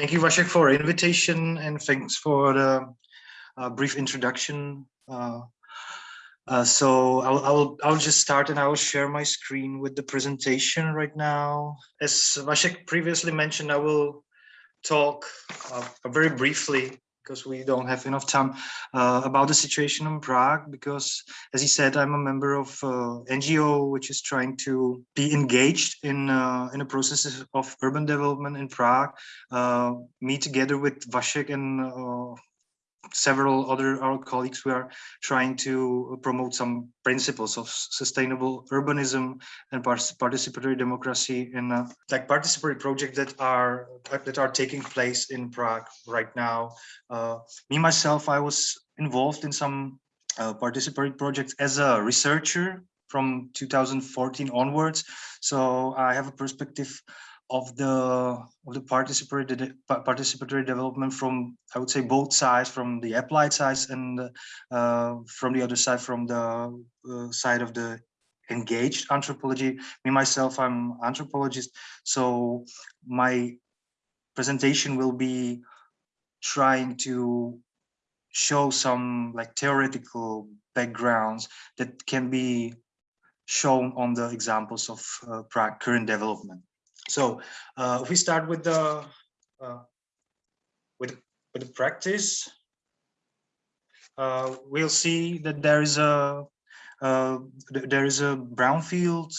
thank you, Vašek, for invitation and thanks for the uh, brief introduction. Uh, uh, so I'll, I'll, I'll just start and I will share my screen with the presentation right now. As Vašek previously mentioned, I will talk uh, very briefly because we don't have enough time uh, about the situation in Prague because as he said I'm a member of uh, NGO which is trying to be engaged in uh, in the processes of urban development in Prague uh, me together with Vašek and uh, several other our colleagues we are trying to promote some principles of sustainable urbanism and participatory democracy in like participatory projects that are that are taking place in Prague right now. Uh, me myself, I was involved in some uh, participatory projects as a researcher from 2014 onwards. So I have a perspective of the of the participatory participatory development from I would say both sides from the applied side and uh, from the other side from the uh, side of the engaged anthropology. Me myself I'm anthropologist so my presentation will be trying to show some like theoretical backgrounds that can be shown on the examples of uh, current development so uh, if we start with the uh, with with the practice, uh, we'll see that there is a uh, there is a brownfield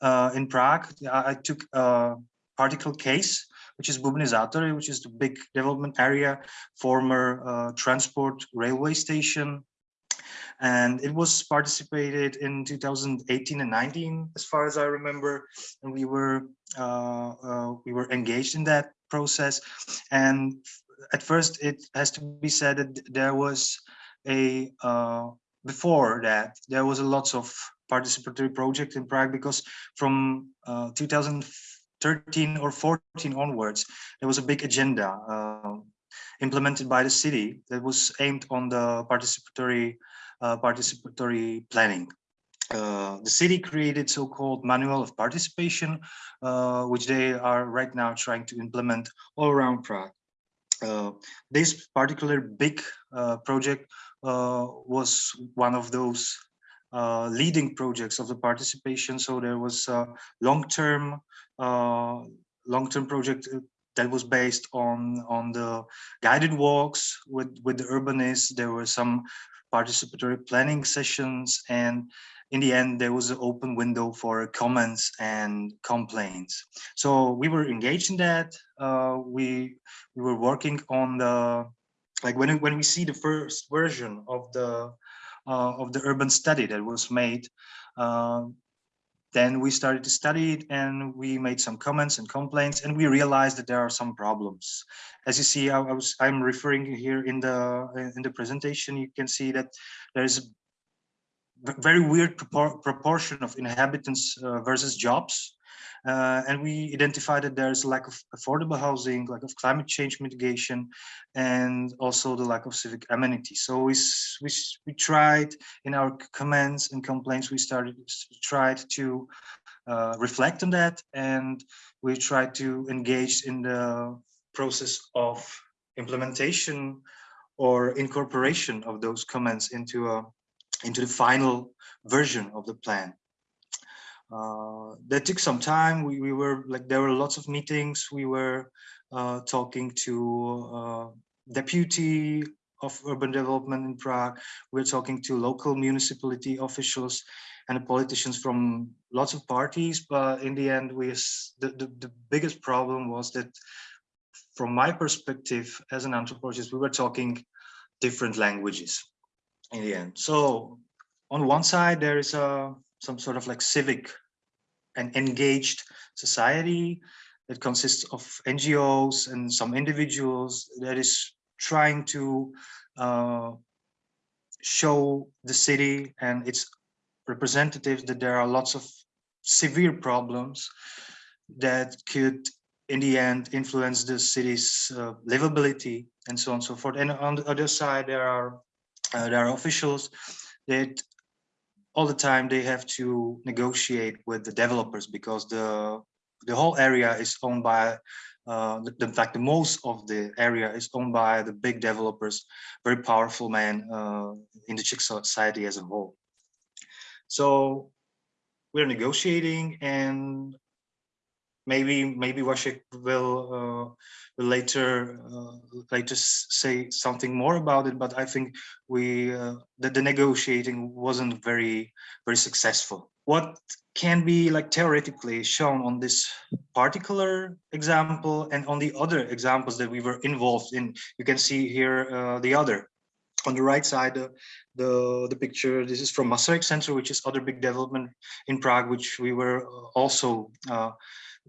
uh, in Prague. I, took a particle case, which is Bubny Zátory, which is the big development area, former uh, transport railway station and it was participated in 2018 and 19 as far as i remember and we were uh, uh, we were engaged in that process. And at first it has to be said that there was a uh, before that there was a lots of participatory project in prague because from uh, 2013 or 14 onwards there was a big agenda uh, implemented by the city that was aimed on the participatory uh, participatory planning. Uh, the city created so-called manual of participation, uh, which they are right now trying to implement all around Prague. Uh, this particular big uh, project uh, was one of those leading projects of the participation. So there was a long-term long-term project that was based on on the guided walks with with the urbanists. There were some participatory planning sessions and in the end there was an open window for comments and complaints. So we were engaged in that uh, we we were working on the like when when we see the first version of the uh, of the urban study that was made uh, then we started to study it and we made some comments and complaints and we realized that there are some problems. As you see, I, was I'm referring here in the in the presentation, you can see that there is a very weird propor proportion of inhabitants uh, versus jobs. Uh, and we identified that there's a lack of affordable housing, lack of climate change mitigation, and also the lack of civic amenities. So we, we, we tried in our comments and complaints, we started tried to uh, reflect on that, and we tried to engage in the process of implementation or incorporation of those comments into a into the final version of the plan uh, that took some time. We, we were like, there were lots of meetings. We were uh, talking to uh, deputy of urban development in Prague. We we're talking to local municipality officials and politicians from lots of parties. But in the end, we the, the, the biggest problem was that from my perspective as an anthropologist, we were talking different languages in the end. So on one side, there is a some sort of like civic and engaged society that consists of NGOs and some individuals that is trying to uh, show the city and its representatives that there are lots of severe problems that could in the end influence the city's uh, livability and so on and so forth. And on the other side there are uh, there are officials that all the time they have to negotiate with the developers because the the whole area is owned by uh, the, in fact, the most of the area is owned by the big developers, very powerful men uh, in the Czech society as a whole. So we're negotiating and maybe maybe Vašek will, uh, later uh, later say something more about it. But I think we uh, that the negotiating wasn't very very successful. What can be like theoretically shown on this particular example and on the other examples that we were involved in. You can see here uh, the other on the right side, uh, the the picture. This is from Masaryk Center, which is other big development in Prague, which we were also uh,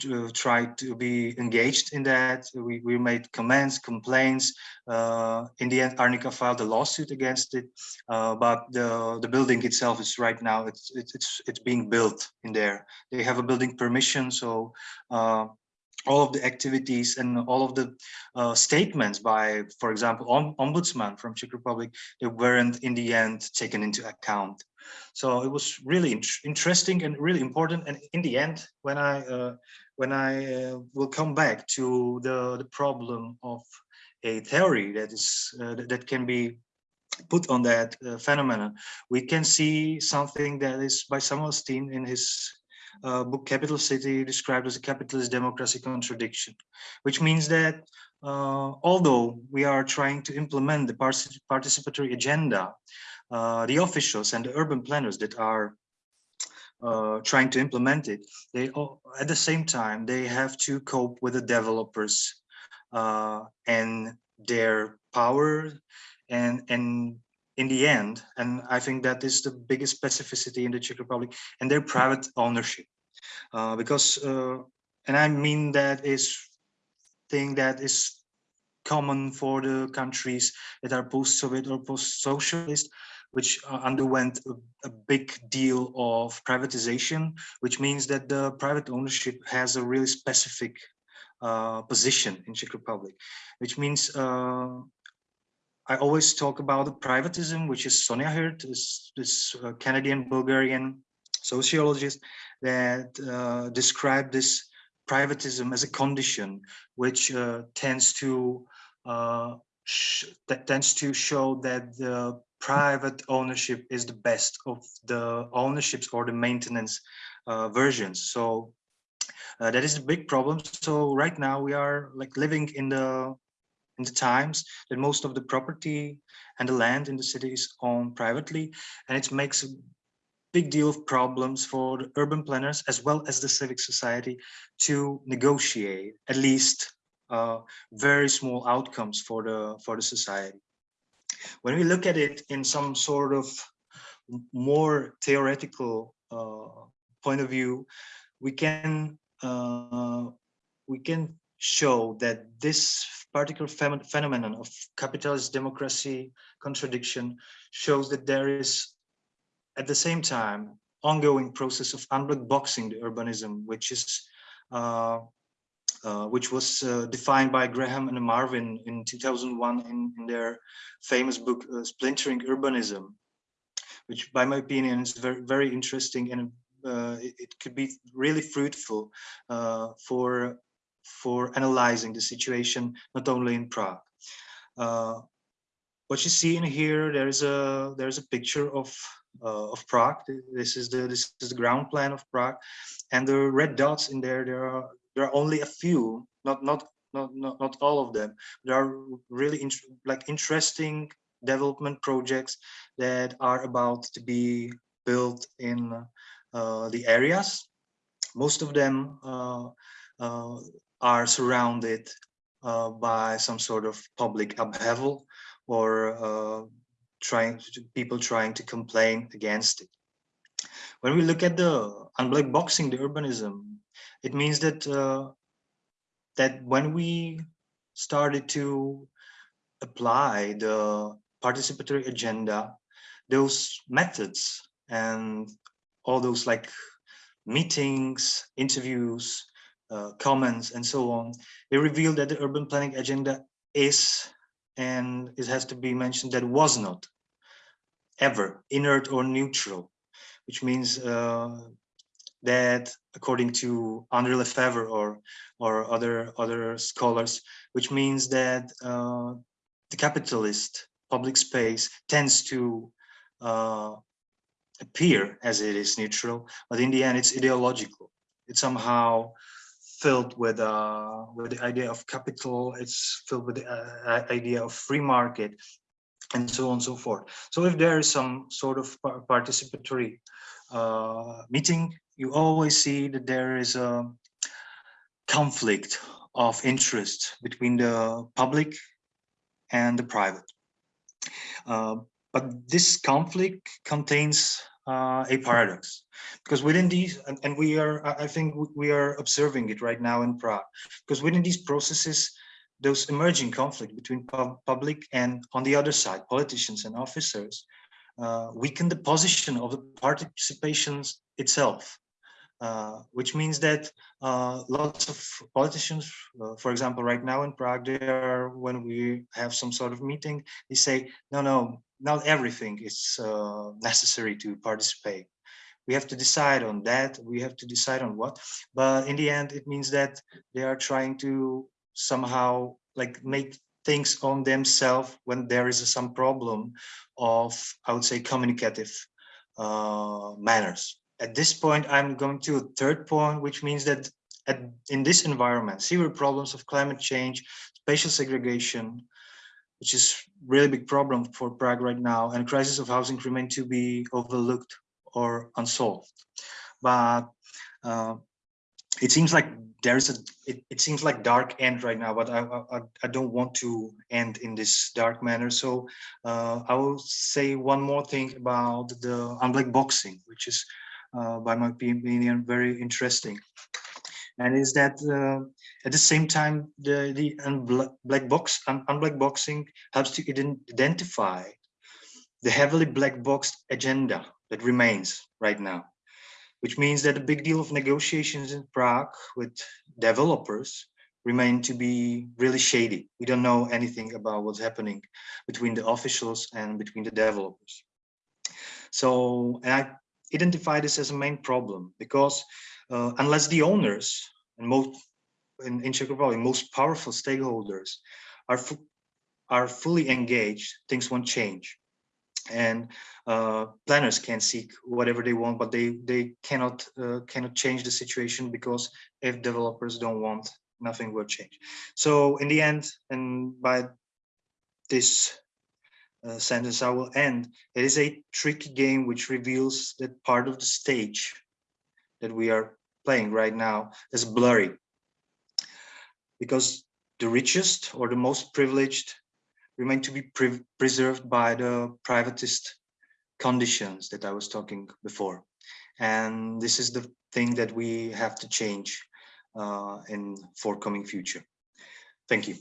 to try to be engaged in that. We, we made comments, complaints. Uh, in the end, Arnika filed a lawsuit against it, uh, but the, the building itself is right now, it's, it's, it's being built in there. They have a building permission, so uh, all of the activities and all of the uh, statements by, for example, ombudsman from Czech Republic, they weren't in the end taken into account. So it was really in interesting and really important. And in the end, when I uh, when I uh, will come back to the the problem of a theory that is uh, that can be put on that uh, phenomenon, we can see something that is by Samuel Stein in his uh, book Capital City described as a capitalist democracy contradiction, which means that uh, although we are trying to implement the participatory agenda, uh, the officials and the urban planners that are uh, trying to implement it, they at the same time, they have to cope with the developers uh, and their power and, and in the end, and I think that is the biggest specificity in the Czech Republic and their private ownership. Uh, because, uh, and I mean that is thing that is common for the countries that are post-Soviet or post-socialist, which uh, underwent a, big deal of privatization, which means that the private ownership has a really specific uh, position in Czech Republic, which means uh, I always talk about the privatism, which is Sonia Hirt, this, this uh, Canadian Bulgarian sociologist that uh, described this privatism as a condition which uh, tends to uh, that tends to show that the private ownership is the best of the ownerships or the maintenance uh, versions. So uh, that is a big problem. So right now we are like living in the in the times that most of the property and the land in the city is owned privately and it makes a big deal of problems for the urban planners as well as the civic society to negotiate at least uh, very small outcomes for the for the society. When we look at it in some sort of more theoretical uh, point of view we can uh, we can show that this particular phenomenon of capitalist democracy contradiction shows that there is at the same time ongoing process of unblack boxing the urbanism which is uh, uh, which was uh, defined by Graham and Marvin in 2001 in, in their famous book uh, Splintering Urbanism, which by my opinion is very, very interesting and uh, it, it, could be really fruitful uh, for for analyzing the situation, not only in Prague. Uh, what you see in here, there is a there's a picture of uh, of Prague. This is the this is the ground plan of Prague, and the red dots in there. There are there are only a few, not not not not, not all of them. There are really in, like interesting development projects that are about to be built in uh, the areas. Most of them uh, uh, are surrounded uh, by some sort of public upheaval or uh, trying to, people trying to complain against it. When we look at the unblack boxing, the urbanism, it means that uh, that when we started to apply the participatory agenda, those methods and all those like meetings, interviews, uh, comments and so on, they reveal that the urban planning agenda is, and it has to be mentioned that was not ever inert or neutral, which means uh, that according to Andre Lefebvre or or other other scholars, which means that uh, the capitalist public space tends to uh, appear as it is neutral, but in the end it's ideological. It's somehow filled with uh, with the idea of capital. It's filled with the uh, idea of free market, and so on and so forth. So if there is some sort of participatory uh, meeting, you always see that there is a conflict of interest between the public and the private. Uh, but this conflict contains uh, a paradox. Because within these, and, and, we are, I think we are observing it right now in Prague, because within these processes, those emerging conflict between pub public and on the other side, politicians and officers, uh, weaken the position of the participations itself. Uh, which means that uh, lots of politicians, uh, for example, right now in Prague, they are, when we have some sort of meeting, they say, no, no, not everything is uh, necessary to participate. We have to decide on that. We have to decide on what. But in the end, it means that they are trying to somehow like make things on themselves when there is some problem of, I would say, communicative uh, manners at this point, I'm going to a third point, which means that at, in this environment, severe problems of climate change, spatial segregation, which is really big problem for Prague right now, and crisis of housing remain to be overlooked or unsolved. But uh, it seems like there's a it, it, seems like dark end right now but I, I, I don't want to end in this dark manner so uh, i will say one more thing about the unblack boxing which is uh, by my opinion, very interesting. And is that uh, at the same time, the, the black box, un unblack boxing helps to identify the heavily black boxed agenda that remains right now, which means that a big deal of negotiations in Prague with developers remain to be really shady. We don't know anything about what's happening between the officials and between the developers. So, and I identify this as a main problem because uh, unless the owners and most in, in Czech Republic, most powerful stakeholders are are fully engaged, things won't change. And uh, planners can seek whatever they want, but they they cannot uh, cannot change the situation because if developers don't want, nothing will change. So in the end, and by this uh, sentence I will end. It is a tricky game which reveals that part of the stage that we are playing right now is blurry. Because the richest or the most privileged remain to be pre preserved by the privatist conditions that I was talking before. And this is the thing that we have to change uh, in forthcoming future. Thank you.